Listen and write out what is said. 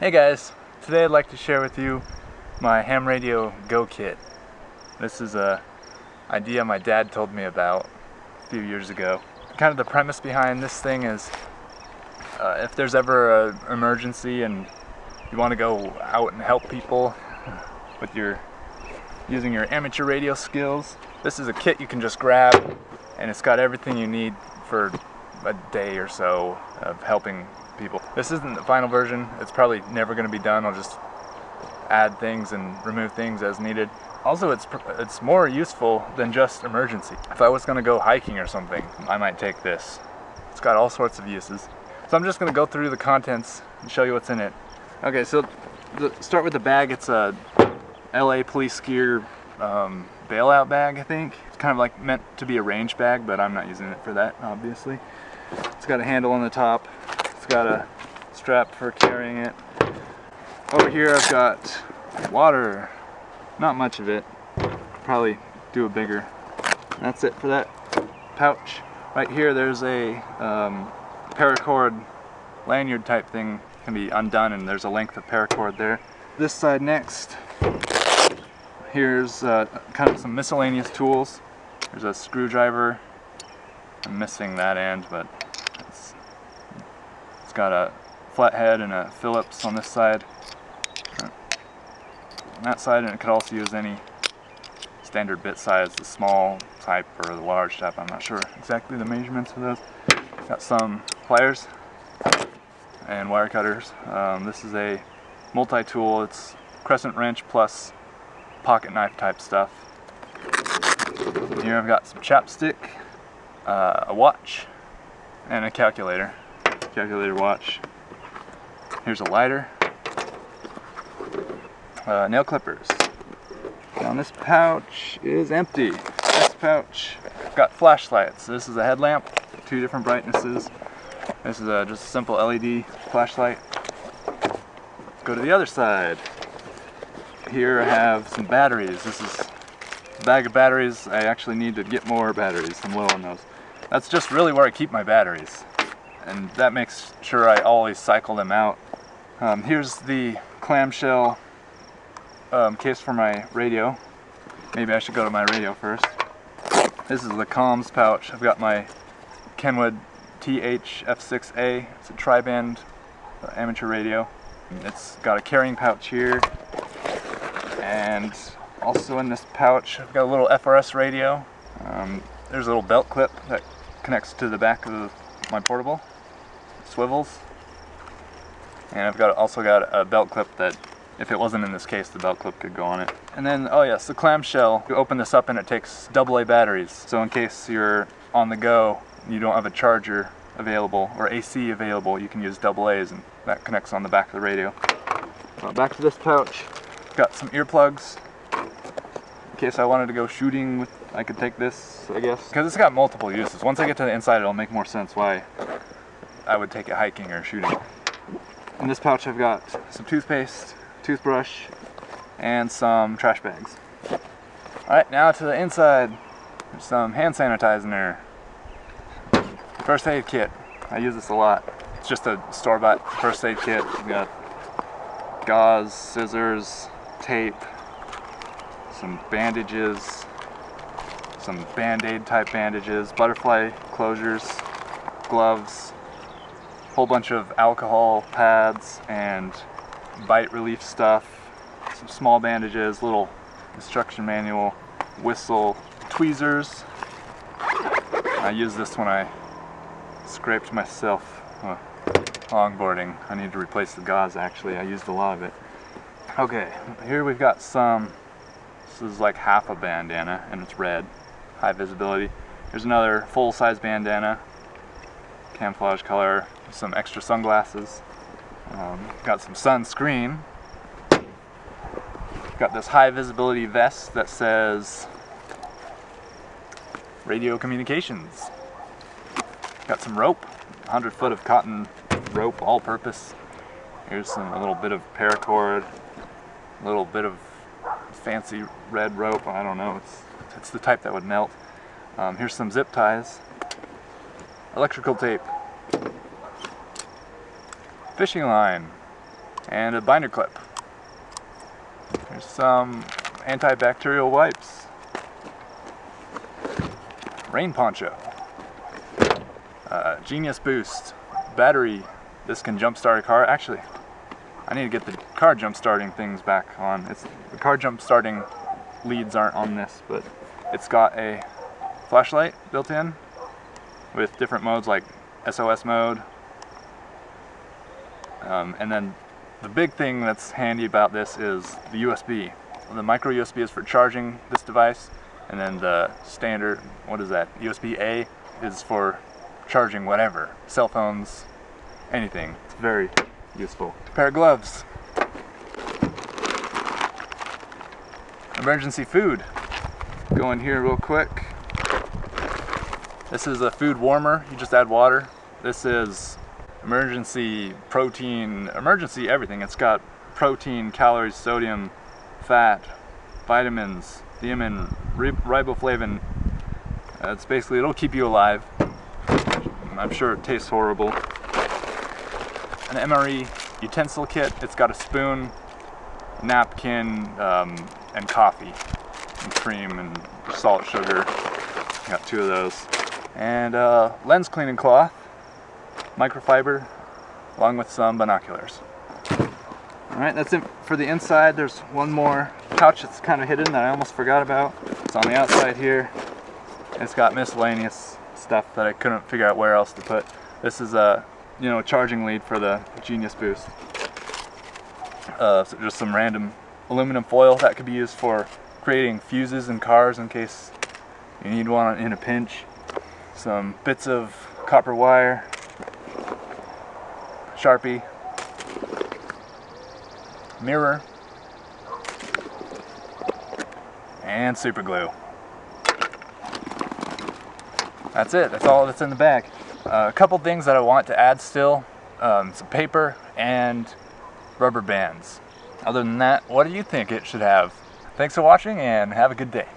Hey guys, today I'd like to share with you my ham radio go kit. This is a idea my dad told me about a few years ago. Kind of the premise behind this thing is uh, if there's ever an emergency and you want to go out and help people with your using your amateur radio skills, this is a kit you can just grab and it's got everything you need for a day or so of helping people. This isn't the final version. It's probably never going to be done. I'll just add things and remove things as needed. Also, it's it's more useful than just emergency. If I was going to go hiking or something, I might take this. It's got all sorts of uses. So I'm just going to go through the contents and show you what's in it. Okay, so the, start with the bag. It's a LA police gear um, bailout bag, I think. It's kind of like meant to be a range bag, but I'm not using it for that, obviously. It's got a handle on the top. Got a strap for carrying it. Over here I've got water. Not much of it. Probably do a bigger. That's it for that pouch. Right here there's a um, paracord lanyard type thing can be undone and there's a length of paracord there. This side next, here's uh, kind of some miscellaneous tools. There's a screwdriver. I'm missing that end, but got a flathead and a Phillips on this side. On that side, and it could also use any standard bit size, the small type or the large type. I'm not sure exactly the measurements of those. Got some pliers and wire cutters. Um, this is a multi-tool. It's crescent wrench plus pocket knife type stuff. Here I've got some chapstick, uh, a watch, and a calculator. Calculator watch. Here's a lighter. Uh, nail clippers. Now this pouch is empty. This pouch got flashlights. This is a headlamp, two different brightnesses. This is a, just a simple LED flashlight. Let's go to the other side. Here I have some batteries. This is a bag of batteries. I actually need to get more batteries. I'm low on those. That's just really where I keep my batteries. And that makes sure I always cycle them out. Um, here's the clamshell um, case for my radio. Maybe I should go to my radio first. This is the comms pouch. I've got my Kenwood TH-F6A. It's a tri-band uh, amateur radio. It's got a carrying pouch here. And also in this pouch, I've got a little FRS radio. Um, there's a little belt clip that connects to the back of my portable. Swivels. And I've got also got a belt clip that if it wasn't in this case, the belt clip could go on it. And then, oh yes, the clamshell. You open this up and it takes AA batteries. So in case you're on the go, you don't have a charger available or AC available, you can use AA's and that connects on the back of the radio. Uh, back to this pouch. Got some earplugs. In case I wanted to go shooting with, I could take this, I guess. Because it's got multiple uses. Once I get to the inside, it'll make more sense why I would take it hiking or shooting. In this pouch, I've got some toothpaste, toothbrush, and some trash bags. Alright, now to the inside. There's some hand sanitizer. First aid kit. I use this a lot. It's just a store-bought first aid kit. We've got gauze, scissors, tape, some bandages, some band-aid type bandages, butterfly closures, gloves, whole bunch of alcohol pads and bite relief stuff, some small bandages, little instruction manual, whistle, tweezers. I use this when I scraped myself uh, longboarding. I need to replace the gauze actually, I used a lot of it. Okay, here we've got some, this is like half a bandana and it's red, high visibility. Here's another full-size bandana, camouflage color, some extra sunglasses. Um, got some sunscreen. Got this high visibility vest that says radio communications. Got some rope, 100 foot of cotton rope, all purpose. Here's some a little bit of paracord, a little bit of fancy red rope. I don't know. It's it's the type that would melt. Um, here's some zip ties, electrical tape, fishing line, and a binder clip. There's some antibacterial wipes. Rain poncho. Uh, Genius Boost. Battery. This can jumpstart a car. Actually, I need to get the car jump starting things back on. It's the car jump starting leads aren't on this, but it's got a flashlight built in with different modes like SOS mode. Um, and then the big thing that's handy about this is the USB. The micro USB is for charging this device, and then the standard, what is that, USB-A is for charging whatever, cell phones, anything. It's very useful. A pair of gloves. Emergency food. Go in here real quick. This is a food warmer. You just add water. This is emergency protein, emergency everything. It's got protein, calories, sodium, fat, vitamins, thiamine, riboflavin. Uh, it's basically, it'll keep you alive. I'm sure it tastes horrible. An MRE utensil kit. It's got a spoon, napkin, um, and coffee, and cream, and salt, sugar. Got two of those. And uh, lens cleaning cloth, microfiber, along with some binoculars. Alright, that's it for the inside. There's one more pouch that's kind of hidden that I almost forgot about. It's on the outside here. It's got miscellaneous stuff that I couldn't figure out where else to put. This is a, you know, charging lead for the Genius Boost. Uh, so just some random aluminum foil that could be used for creating fuses in cars in case you need one in a pinch. Some bits of copper wire, Sharpie, mirror, and super glue. That's it, that's all that's in the bag. Uh, a couple things that I want to add still, um, some paper and rubber bands. Other than that, what do you think it should have? Thanks for watching and have a good day.